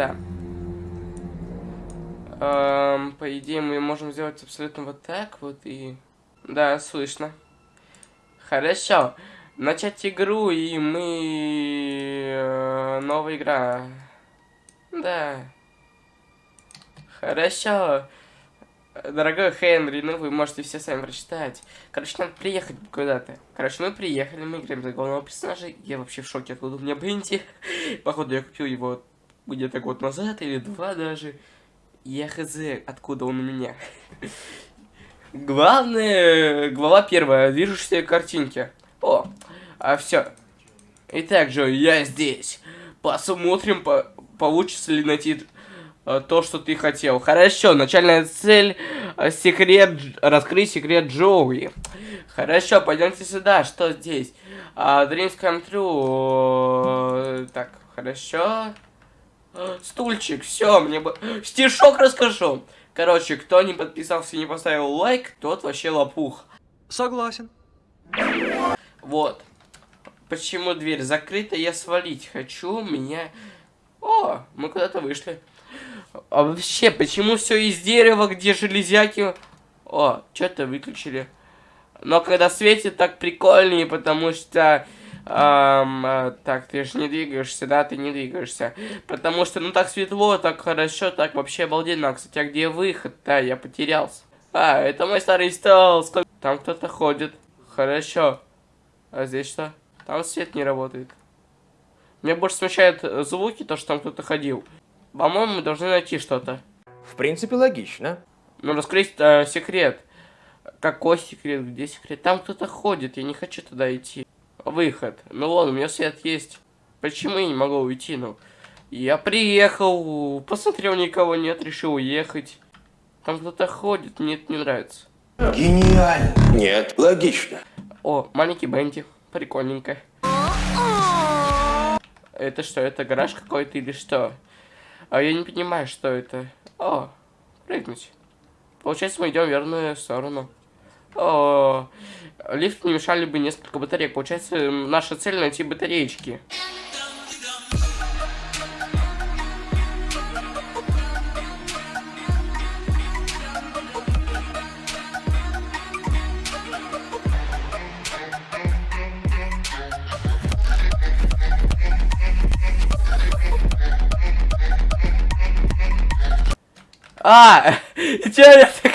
Да. Эм, по идее, мы можем сделать абсолютно вот так вот и... Да, слышно. Хорошо. Начать игру, и мы... Э, новая игра. Да. Хорошо. Дорогой Хенри, ну вы можете все сами прочитать. Короче, надо приехать куда-то. Короче, мы приехали, мы играем за главного персонажа. Я вообще в шоке, откуда у меня Бенти. Походу, я купил его где-то год назад или два даже. Я хз, откуда он у меня. Главное, глава первая, движущиеся картинки. О, а все. Итак, Джо, я здесь. Посмотрим, по получится ли найти э, то, что ты хотел. Хорошо, начальная цель э, секрет, раскрыть секрет Джоуи. Хорошо, пойдемте сюда. Что здесь? А, Dreams Come True. Так, хорошо. Стульчик, все, мне бы... Стишок расскажу. Короче, кто не подписался и не поставил лайк, тот вообще лопух. Согласен. Вот. Почему дверь закрыта, я свалить хочу, меня... О, мы куда-то вышли. А вообще, почему все из дерева, где железяки... О, что-то выключили. Но когда светит, так прикольнее, потому что Эм, так, ты же не двигаешься, да, ты не двигаешься. Потому что, ну, так светло, так хорошо, так вообще обалденно. А, кстати, а где выход? Да, я потерялся. А, это мой старый стол. Там кто-то ходит. Хорошо. А здесь что? Там свет не работает. Меня больше смущают э, звуки, то, что там кто-то ходил. По-моему, мы должны найти что-то. В принципе, логично. Ну, раскрыть э, секрет. Какой секрет? Где секрет? Там кто-то ходит, я не хочу туда идти выход. Ну ладно, у меня свет есть. Почему я не могу уйти? Ну, я приехал, посмотрел, никого нет, решил уехать. Там кто-то ходит, мне это не нравится. Гениально. Нет, логично. О, маленький Бенти. Прикольненько. Это что, это гараж какой-то или что? А я не понимаю, что это. О, прыгнуть. Получается, мы идем в верную сторону. Лифт не мешали бы несколько батареек. Получается, наша цель найти батареечки. А, чё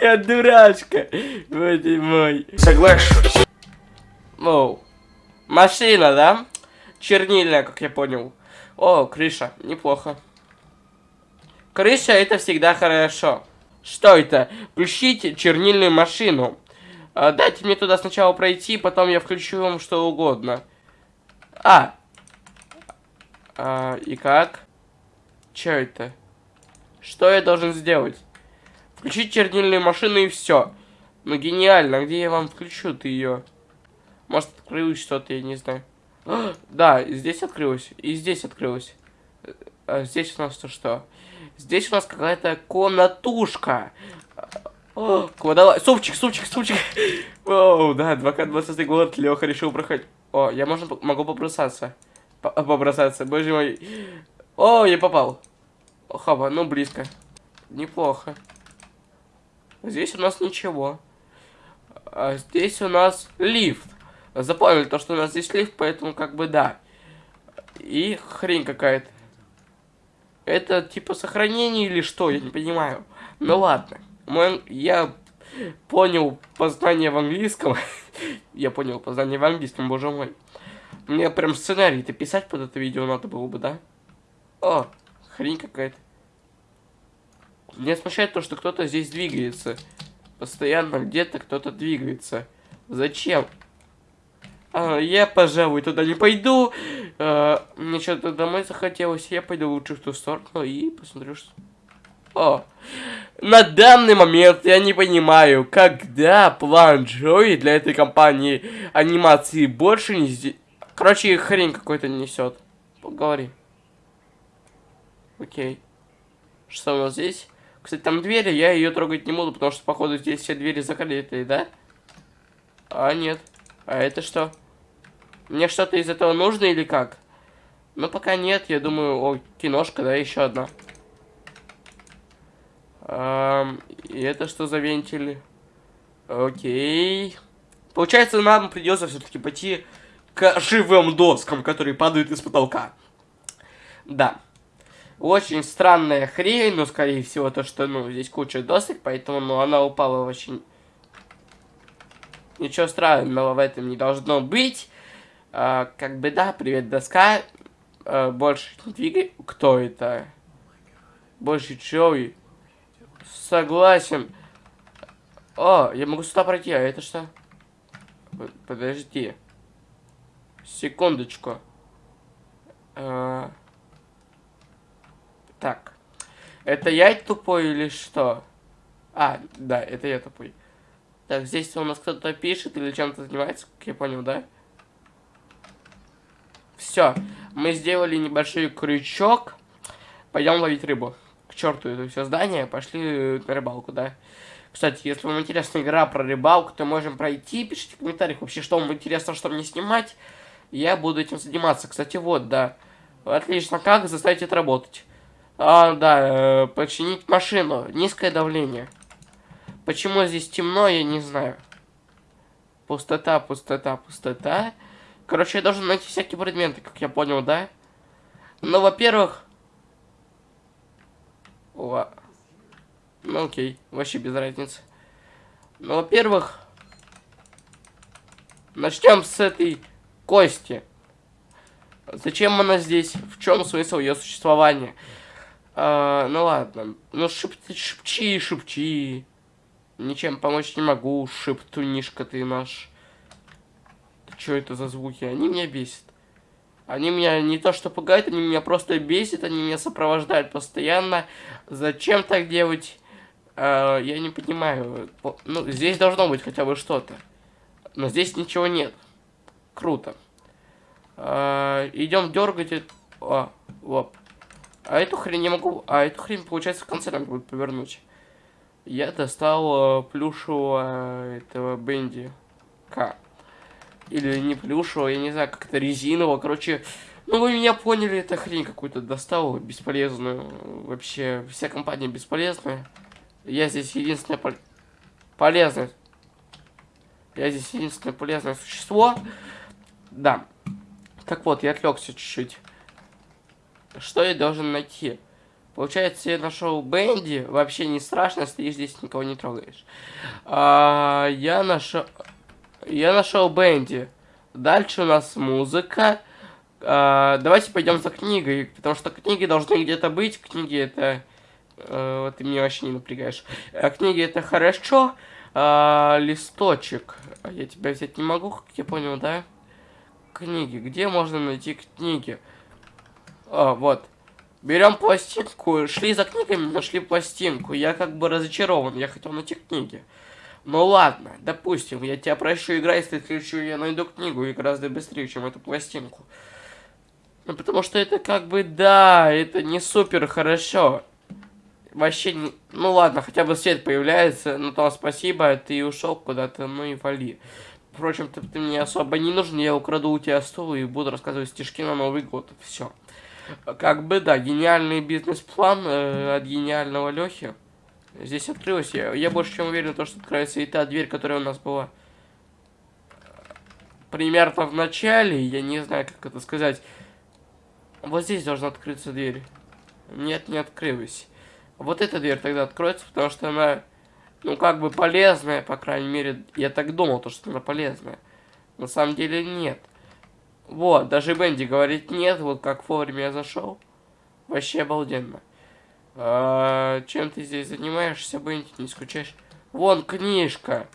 я дурачка. Боже мой. Соглашусь. Оу. Машина, да? Чернильная, как я понял. О, крыша. Неплохо. Крыша это всегда хорошо. Что это? Включите чернильную машину. А, дайте мне туда сначала пройти, потом я включу вам что угодно. А. а и как? Что это? Что я должен сделать? Включить чернильную машину и все. Ну гениально, где я вам включу ты ее? Может открылось что-то, я не знаю. А, да, здесь открылось. И здесь открылось. А здесь у нас то что? Здесь у нас какая-то комнатушка. О, кладала... Супчик, супчик, супчик. Оу, да, 2К20 год, Леха решил проходить. О, я можно, могу побросаться. Побросаться, боже мой. О, я попал. Хоба, ну близко. Неплохо. Здесь у нас ничего. А здесь у нас лифт. Запомнили то, что у нас здесь лифт, поэтому как бы да. И хрень какая-то. Это типа сохранение или что, я не понимаю. Ну ладно. Мой, я понял познание в английском. я понял познание в английском, боже мой. Мне прям сценарий-то писать под это видео надо было бы, да? О, хрень какая-то. Меня смущает то, что кто-то здесь двигается. Постоянно где-то кто-то двигается. Зачем? А, я, пожалуй, туда не пойду. А, мне что-то домой захотелось. Я пойду лучше в ту сторону и посмотрю, что... О, на данный момент я не понимаю, когда план Джои для этой компании анимации больше не... Короче, хрень какой-то несет. Поговори. Окей. Что у нас здесь? Кстати, там двери, я ее трогать не буду, потому что, походу, здесь все двери закрыты, да? А, нет. А это что? Мне что-то из этого нужно или как? Ну, пока нет, я думаю, о, киношка, да, еще одна. Эм, и это что за вентили? Окей. Получается, нам придется все-таки пойти к живым доскам, которые падают из потолка. Да. Очень странная хрень, но, скорее всего, то, что, ну, здесь куча досок, поэтому, ну, она упала очень... Ничего странного в этом не должно быть. А, как бы, да, привет, доска. А, больше не двигай. Кто это? Больше Джоуи. Согласен. О, я могу сюда пройти, а это что? Подожди. Секундочку. А... Так. Это я тупой или что? А, да, это я тупой. Так, здесь у нас кто-то пишет или чем-то занимается, как я понял, да? Все. Мы сделали небольшой крючок. Пойдем ловить рыбу. К черту это все здание. Пошли на рыбалку, да? Кстати, если вам интересна игра про рыбалку, то можем пройти. Пишите в комментариях вообще, что вам интересно, что мне снимать. Я буду этим заниматься. Кстати, вот, да. Отлично. Как заставить это работать? А, да, э, починить машину. Низкое давление. Почему здесь темно, я не знаю. Пустота, пустота, пустота. Короче, я должен найти всякие предметы, как я понял, да? Ну, во-первых... О, ну окей, вообще без разницы. Ну, во-первых, начнем с этой кости. Зачем она здесь? В чем смысл ее существования? А, ну ладно. Ну шеп шепчи, шепчи. Ничем помочь не могу, шептунишка ты наш. Что это за звуки? Они меня бесят. Они меня не то что пугают, они меня просто бесят, они меня сопровождают постоянно. Зачем так делать? Uh, я не понимаю. Ну, здесь должно быть хотя бы что-то. Но здесь ничего нет. Круто. Uh, идем дергать. О, вот. А эту хрень не могу... А эту хрень, получается, в конце надо будет повернуть. Я достал э, плюшевого этого Бенди. К. Или не плюшевого, я не знаю, как-то резинового. Короче, ну вы меня поняли, это хрень какую-то достал, бесполезную. Вообще, вся компания бесполезная. Я здесь единственное пол... полезное. Я здесь единственное полезное существо. Да. Так вот, я отвлекся чуть-чуть. Что я должен найти? Получается, я нашел Бенди. Вообще не страшно, стоишь здесь, никого не трогаешь. А, я нашел... Я нашел Бенди. Дальше у нас музыка. А, давайте пойдем за книгой, потому что книги должны где-то быть. Книги это... А, ты меня вообще не напрягаешь. А, книги это хорошо. А, листочек. Я тебя взять не могу, как я понял, да? Книги. Где можно найти книги? А, вот. Берем пластинку, шли за книгами, нашли пластинку. Я как бы разочарован, я хотел найти книги. Ну ладно, допустим, я тебя прощу, играй, если в следующую я найду книгу и гораздо быстрее, чем эту пластинку. Ну, потому что это как бы, да, это не супер хорошо. Вообще, не... ну ладно, хотя бы свет появляется, ну то спасибо, ты ушел куда-то, ну и вали. Впрочем, ты, ты мне особо не нужен, я украду у тебя стул и буду рассказывать стишки на Новый год, все. Как бы, да, гениальный бизнес-план э, от гениального Лехи. Здесь открылась. Я, я больше чем уверен, то, что откроется и та дверь, которая у нас была примерно в начале. Я не знаю, как это сказать. Вот здесь должна открыться дверь. Нет, не открылась. Вот эта дверь тогда откроется, потому что она, ну, как бы полезная, по крайней мере. Я так думал, то, что она полезная. На самом деле нет. Вот, даже Бенди говорит нет, вот как вовремя я зашел. Вообще обалденно. А, чем ты здесь занимаешься, Бенди, не скучаешь? Вон книжка.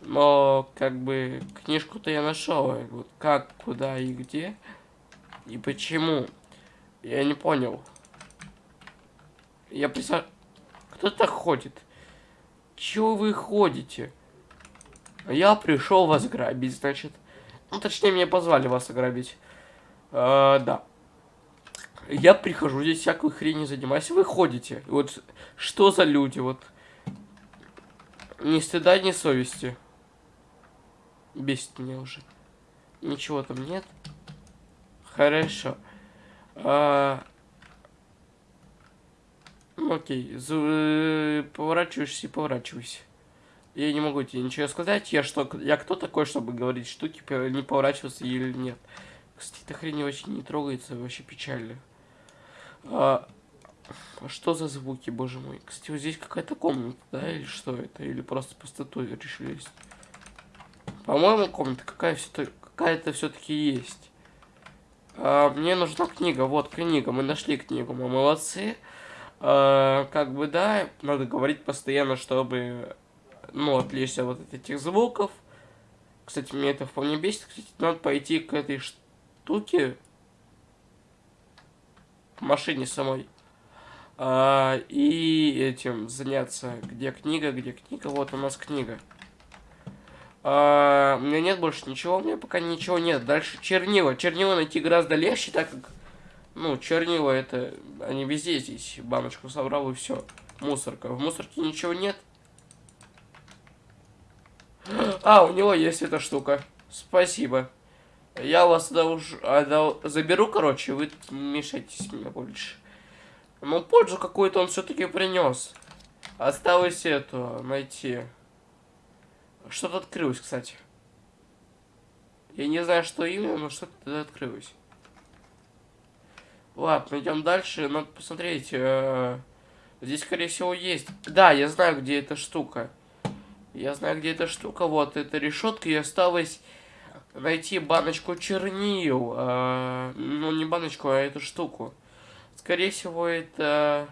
Но, как бы, книжку-то я нашел. Вот как, куда и где. И почему. Я не понял. Я представ... Кто так ходит? Чего вы ходите? Я пришел вас грабить, значит. Ну, точнее, меня позвали вас ограбить. А, да. Я прихожу, здесь всякую хрень занимаюсь. Вы ходите. Вот что за люди, вот. Ни стыда, ни совести. Бесит меня уже. Ничего там нет. Хорошо. А... Окей, за... э, поворачиваешься и поворачивайся. Я не могу тебе ничего сказать. Я что, я кто такой, чтобы говорить штуки, не поворачиваться или нет. Кстати, эта хрень вообще не трогается, вообще печально. А, а что за звуки, боже мой? Кстати, вот здесь какая-то комната, да, или что это? Или просто пустоту решили? По-моему, комната какая все какая-то все-таки есть. А, мне нужна книга. Вот книга. Мы нашли книгу. Мы молодцы. А, как бы да, надо говорить постоянно, чтобы ну, отвлечься вот от этих звуков. Кстати, меня это вполне бесит. Кстати, надо пойти к этой штуке. К машине самой. А, и этим заняться. Где книга, где книга? Вот у нас книга. А, у меня нет больше ничего, у меня пока ничего нет. Дальше чернила. Чернила найти гораздо легче, так как, ну, чернила это, они везде здесь. Баночку собрал и все. Мусорка. В мусорке ничего нет. А, у него есть эта штука. Спасибо. Я вас тогда уж отдал- заберу, короче, вы мешайтесь мне больше. Но пользу какую-то он все-таки принес. Осталось эту найти. Что-то открылось, кстати. Я не знаю, что именно, но что-то открылось. Ладно, идем дальше. Надо посмотреть. э, Здесь, скорее всего, есть. Да, я знаю, где эта штука. Я знаю, где эта штука. Вот, эта решетка. И осталось найти баночку чернил. э, Ну, не баночку, а эту штуку. Скорее всего, это...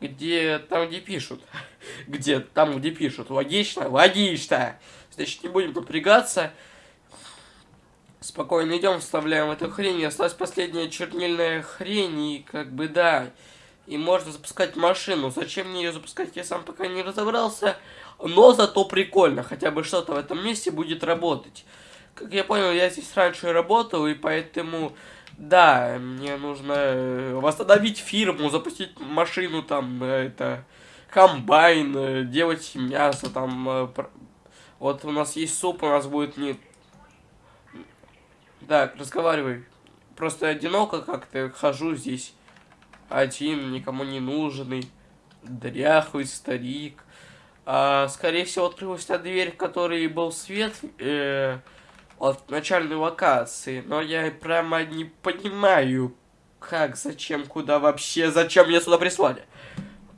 Где... Там, где пишут. Где? Там, где пишут. Логично? Логично! Значит, не будем напрягаться. Спокойно идем, вставляем эту хрень. И осталась последняя чернильная хрень. И как бы да. И можно запускать машину. Зачем мне ее запускать, я сам пока не разобрался. Но зато прикольно. Хотя бы что-то в этом месте будет работать. Как я понял, я здесь раньше работал, и поэтому... Да, мне нужно э, восстановить фирму, запустить машину, там, э, это, комбайн, э, делать мясо, там, вот у нас есть суп, у нас будет не... Так, разговаривай. Просто одиноко как-то хожу здесь один, никому не нужный, дряхлый старик. А, скорее всего, открылась та дверь, в которой был свет э, от начальной локации. Но я прямо не понимаю, как, зачем, куда вообще, зачем меня сюда прислали.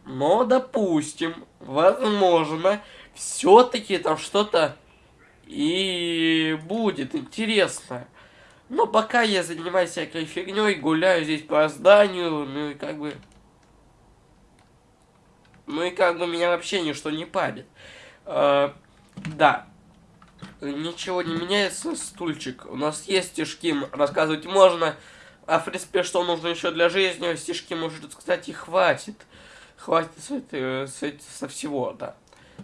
Но, допустим, возможно, все-таки там что-то и будет интересно. Но пока я занимаюсь всякой фигней, гуляю здесь по зданию, ну и как бы... Ну и как бы меня вообще ничто не парит. А, да. Ничего не меняется, стульчик. У нас есть стишки, рассказывать можно. А в принципе, что нужно еще для жизни, стишки, может, кстати, хватит. Хватит с, этой- с со всего, да.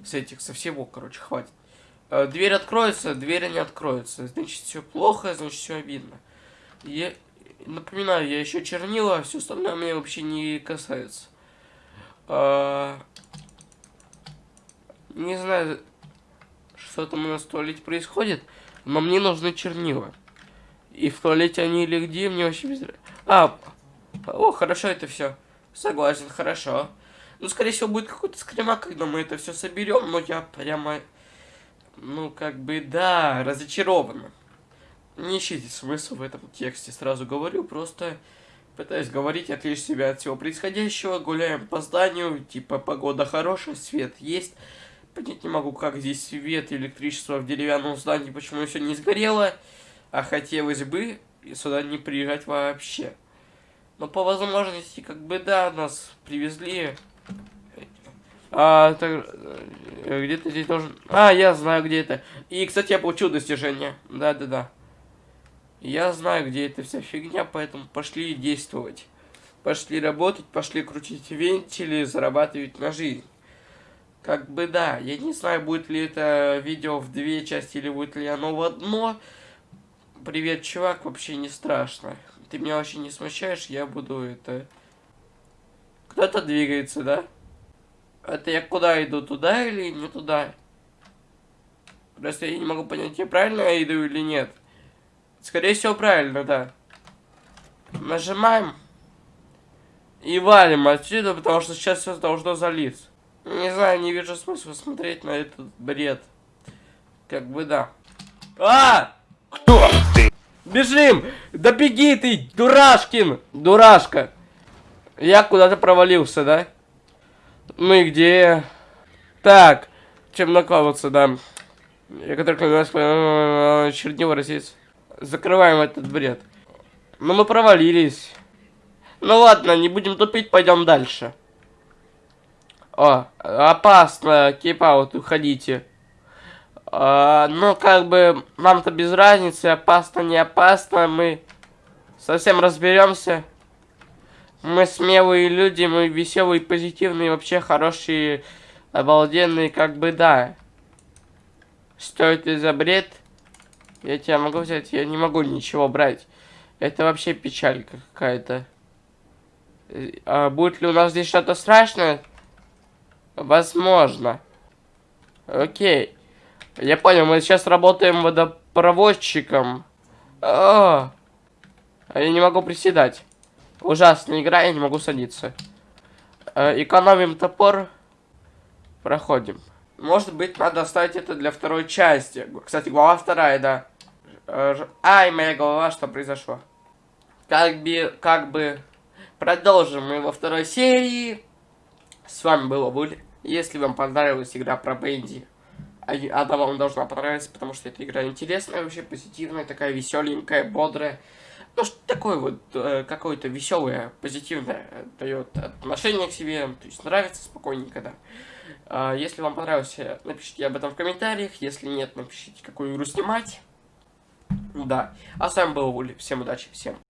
С этих, со всего, короче, хватит. Э, Дверь откроется, дверь не откроется. Значит, все плохо, значит, все видно. Я напоминаю, я еще чернила, а все остальное меня вообще не касается. А, Не знаю, что там у нас в туалете происходит, но мне нужны чернила. И в туалете они или где, мне вообще без... А, о, хорошо это все. Согласен, хорошо. Ну, скорее всего, будет какой-то скримак, когда мы это все соберем, но я прямо ну, как бы, да, разочарован. Не ищите смысл в этом тексте, сразу говорю, просто пытаюсь говорить, отвлечь себя от всего происходящего, гуляем по зданию, типа, погода хорошая, свет есть. Понять не могу, как здесь свет и электричество в деревянном здании, почему все не сгорело, а хотелось бы сюда не приезжать вообще. Но по возможности, как бы, да, нас привезли а, так, э, где-то здесь должен... А, я знаю, где это. И, кстати, я получил достижение. Да-да-да. Я знаю, где эта вся фигня, поэтому пошли действовать. Пошли работать, пошли крутить вентили, зарабатывать на жизнь. Как бы да, я не знаю, будет ли это видео в две части или будет ли оно в одно. Привет, чувак, вообще не страшно. Ты меня вообще не смущаешь, я буду это... Кто-то двигается, да? Это я куда иду, туда или не туда? Просто я не могу понять, я правильно иду или нет. Скорее всего, правильно, да. Нажимаем. И валим отсюда, потому что сейчас все должно залиться. Не знаю, не вижу смысла смотреть на этот бред. Как бы да. А! Кто ты? Бежим! Да беги ты, дурашкин! Дурашка! Я куда-то провалился, да? Ну и где? Так, чем накладываться, да. Я который клянусь, чернила росить. Закрываем этот бред. Ну мы провалились. Ну ладно, не будем тупить, пойдем дальше. О, опасно, кипаут, уходите. А, ну, как бы, нам-то без разницы, опасно, не опасно, мы совсем разберемся. Мы смелые люди, мы веселые, позитивные, вообще хорошие, обалденные, как бы, да. Что это за бред? Я тебя могу взять? Я не могу ничего брать. Это вообще печалька какая-то. Э, А будет ли у нас здесь что-то страшное? Возможно. Окей. Я понял, мы сейчас работаем водопроводчиком. А, а я не могу приседать. Ужасная игра, я не могу садиться. Э, экономим топор. Проходим. Может быть, надо оставить это для второй части. Кстати, глава вторая, да. Э, Ай, моя голова, что произошло? Как бы, как бы, продолжим мы во второй серии. С вами был Буль. Если вам понравилась игра про Бенди, а она вам должна понравиться, потому что эта игра интересная, вообще позитивная, такая веселенькая, бодрая. Ну, что такое вот э, какое-то веселое, позитивное э, дает отношение к себе, то есть нравится спокойненько, да. А, если вам понравилось, э, напишите об этом в комментариях, если нет, напишите, какую игру снимать. Да. А с вами был Вули. Всем удачи, всем